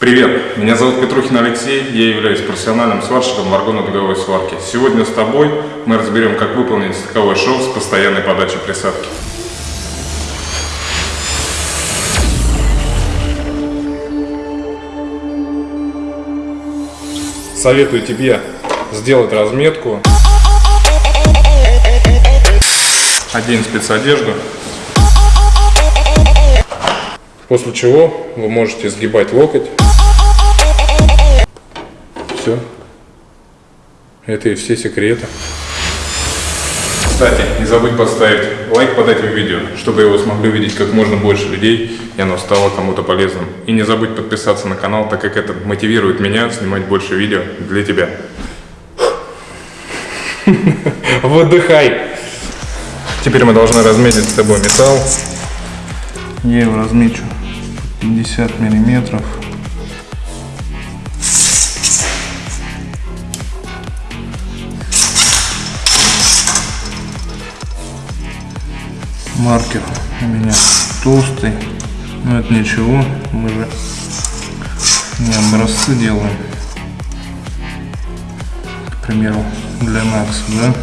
Привет, меня зовут Петрухин Алексей, я являюсь профессиональным сварщиком варгонно-дуговой сварки. Сегодня с тобой мы разберем, как выполнить стыковой шов с постоянной подачей присадки. Советую тебе сделать разметку, одень спецодежду, после чего вы можете сгибать локоть. Все. Это и все секреты. Кстати, не забудь поставить лайк под этим видео, чтобы его смогли увидеть как можно больше людей, и оно стало кому-то полезным. И не забудь подписаться на канал, так как это мотивирует меня снимать больше видео для тебя. Выдыхай! Теперь мы должны разметить с тобой металл. Я его размечу 50 миллиметров. Маркер у меня толстый но это ничего мы же не образцы делаем. К примеру для Макса да?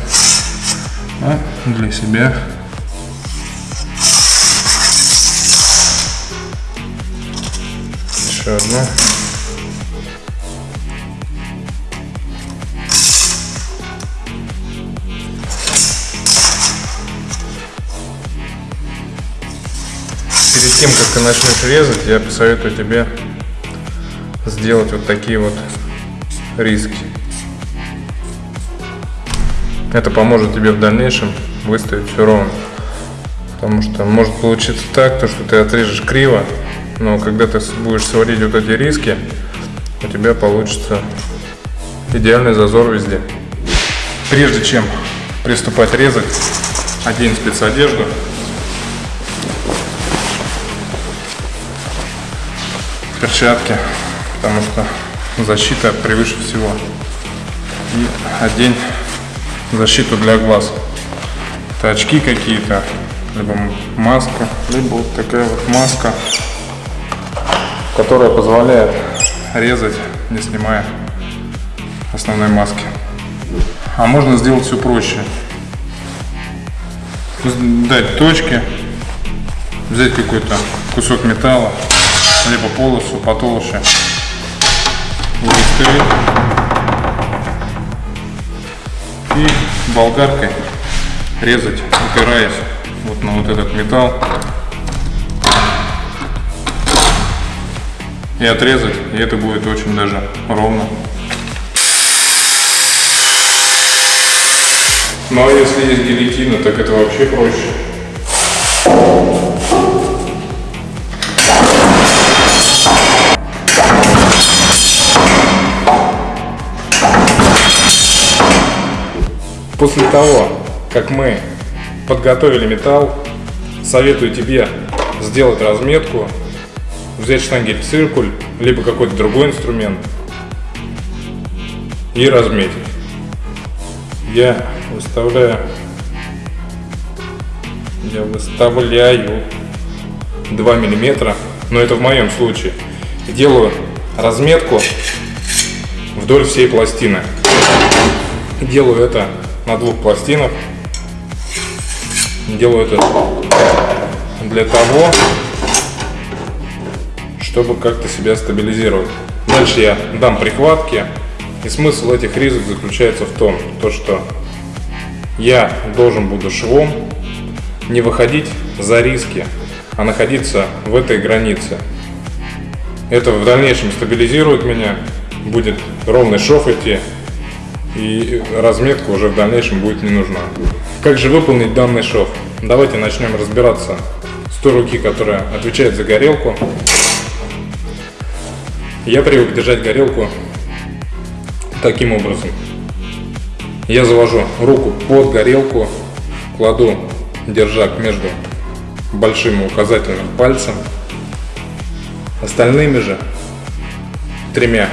А для себя. Еще одна тем, как ты начнешь резать, я посоветую тебе сделать вот такие вот риски. Это поможет тебе в дальнейшем выставить все ровно. Потому что может получиться так, то, что ты отрежешь криво, но когда ты будешь сводить вот эти риски, у тебя получится идеальный зазор везде. Прежде чем приступать резать, одень спецодежду. Перчатки, потому что защита превыше всего. И одень защиту для глаз. Это очки какие-то, либо маска, либо вот такая вот маска, которая позволяет резать, не снимая основной маски. А можно сделать все проще. Дать точки, взять какой-то кусок металла, либо полосу потолще. Выставить. И болгаркой резать, упираясь вот на вот этот металл. И отрезать, и это будет очень даже ровно. Ну а если есть гильотина, так это вообще проще. После того, как мы подготовили металл, советую тебе сделать разметку, взять штангель циркуль, либо какой-то другой инструмент и разметить. Я выставляю, я выставляю 2 миллиметра, но это в моем случае. Делаю разметку вдоль всей пластины. Делаю это на двух пластинах. Делаю это для того, чтобы как-то себя стабилизировать. Дальше я дам прихватки. И смысл этих ризок заключается в том, то, что я должен буду швом не выходить за риски, а находиться в этой границе. Это в дальнейшем стабилизирует меня, будет ровный шов идти, и разметка уже в дальнейшем будет не нужна. Как же выполнить данный шов? Давайте начнем разбираться с той руки, которая отвечает за горелку. Я привык держать горелку таким образом. Я завожу руку под горелку, кладу держак между большим и указательным пальцем, остальными же тремя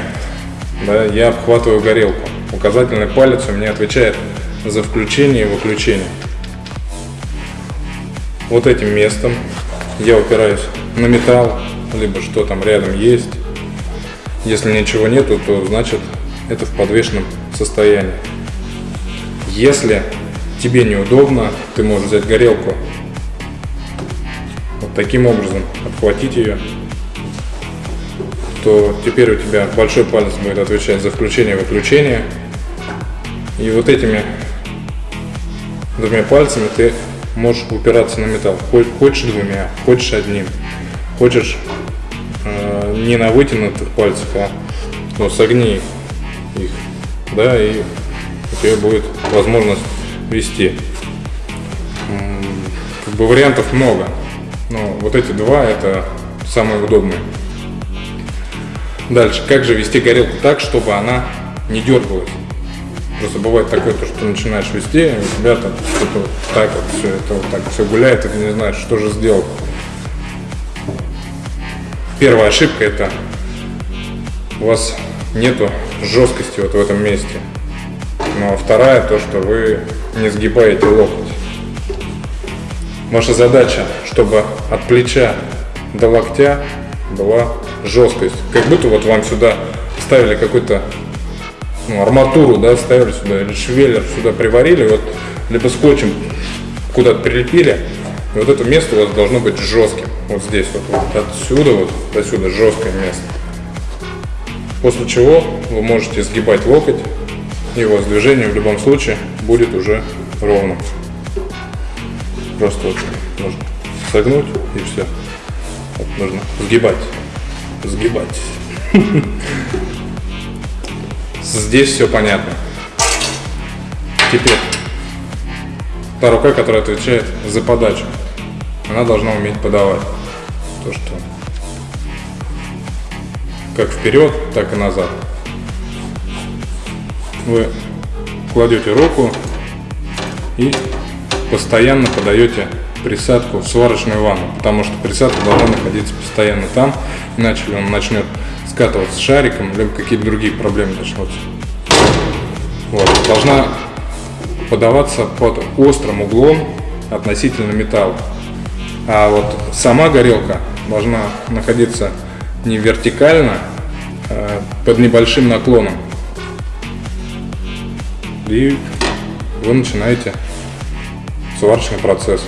да, я обхватываю горелку. Указательный палец у меня отвечает за включение и выключение. Вот этим местом я упираюсь на металл, либо что там рядом есть. Если ничего нету, то значит это в подвешенном состоянии. Если тебе неудобно, ты можешь взять горелку, вот таким образом обхватить ее, то теперь у тебя большой палец будет отвечать за включение и вот этими двумя пальцами ты можешь упираться на металл. Хочешь двумя, хочешь одним. Хочешь э, не на вытянутых пальцах, а ну, согни их. Да, и у тебя будет возможность вести. Как бы вариантов много. Но вот эти два это самые удобные. Дальше, как же вести горелку так, чтобы она не дергалась? Просто бывает такое, то, что начинаешь вести, и у тебя там что-то вот так вот все это вот так все гуляет, и ты не знаешь, что же сделать. Первая ошибка это у вас нету жесткости вот в этом месте. Ну а вторая то, что вы не сгибаете локоть. Ваша задача, чтобы от плеча до локтя была жесткость. Как будто вот вам сюда ставили какой-то ну, арматуру, да, ставили сюда, или швеллер сюда приварили, вот, либо скотчем куда-то прилепили, и вот это место у вас должно быть жестким. Вот здесь вот, вот отсюда вот до сюда жесткое место. После чего вы можете сгибать локоть, и у вас движение в любом случае будет уже ровным. Просто вот нужно согнуть и все. Вот нужно сгибать. Сгибать. Здесь все понятно. Теперь та рука, которая отвечает за подачу, она должна уметь подавать. То, что как вперед, так и назад. Вы кладете руку и постоянно подаете присадку в сварочную ванну, потому что присадка должна находиться постоянно там, иначе он начнет скатываться шариком, либо какие-то другие проблемы начнутся. Вот. Должна подаваться под острым углом относительно металла. А вот сама горелка должна находиться не вертикально, а под небольшим наклоном. И вы начинаете сварочный процесс.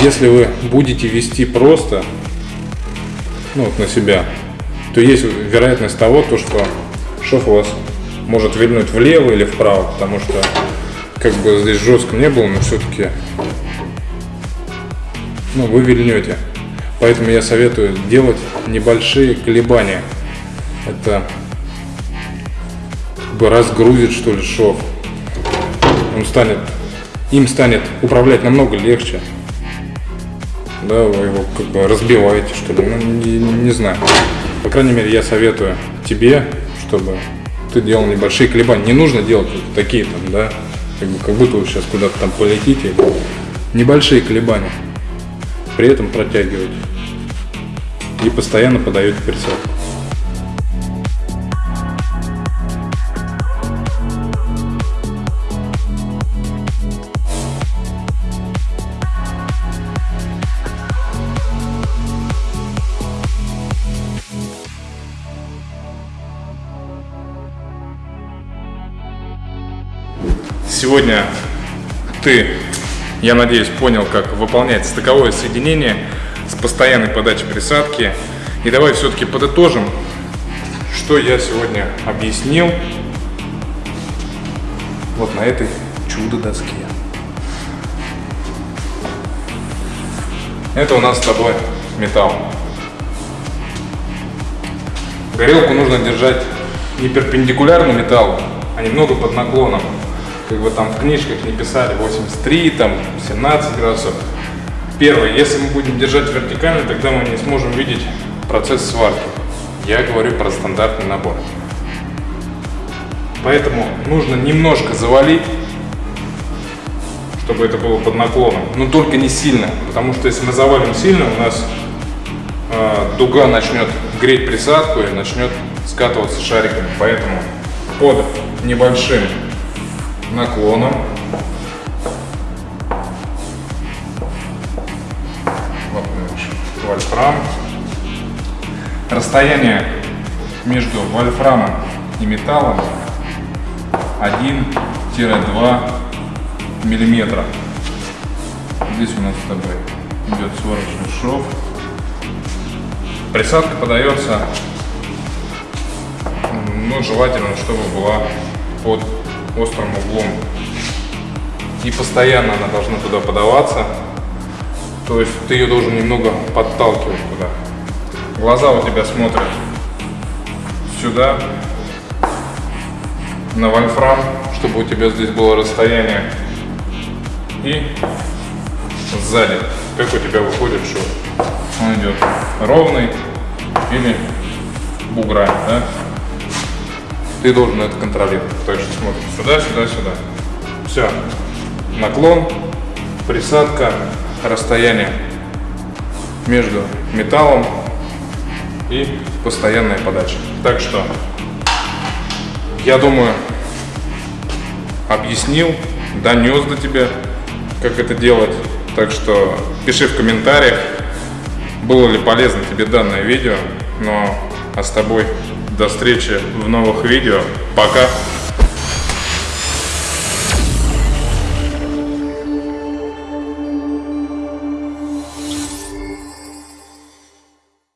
Если вы будете вести просто, ну вот на себя, то есть вероятность того, то, что шов у вас может вильнуть влево или вправо, потому что как бы здесь жестко не было, но все-таки ну, вы вильнете. Поэтому я советую делать небольшие колебания. Это как бы разгрузит что ли шов. Он станет, им станет управлять намного легче. Да, вы его как бы разбиваете что ли, ну не, не знаю. По крайней мере, я советую тебе, чтобы ты делал небольшие колебания. Не нужно делать вот такие там, да, как, бы, как будто вы сейчас куда-то там полетите. Небольшие колебания. При этом протягивать. И постоянно подаете перцовку. Сегодня ты, я надеюсь, понял, как выполнять стыковое соединение с постоянной подачей присадки. И давай все-таки подытожим, что я сегодня объяснил вот на этой чудо-доске. Это у нас с тобой металл. Горелку нужно держать не перпендикулярно металлу, а немного под наклоном как бы там в книжках не писали 83, там 17 градусов. Первое, если мы будем держать вертикально, тогда мы не сможем видеть процесс сварки. Я говорю про стандартный набор. Поэтому нужно немножко завалить, чтобы это было под наклоном, но только не сильно, потому что если мы завалим сильно, у нас э, дуга начнет греть присадку и начнет скатываться шариками. Поэтому под небольшим наклоном. Вольфрам. Расстояние между вольфрамом и металлом 1-2 миллиметра. Здесь у нас с тобой идет сварочный шов. Присадка подается, ну, желательно, чтобы была под острым углом. И постоянно она должна туда подаваться. То есть ты ее должен немного подталкивать туда. Глаза у тебя смотрят сюда, на вольфрам, чтобы у тебя здесь было расстояние. И сзади, как у тебя выходит шов. Он идет ровный или буграми, да? Ты должен это контролировать. То есть смотришь сюда, сюда, сюда. Все. Наклон, присадка, расстояние между металлом и постоянная подача. Так что, я думаю, объяснил, донес до тебя, как это делать. Так что пиши в комментариях, было ли полезно тебе данное видео. Ну а с тобой до встречи в новых видео. Пока!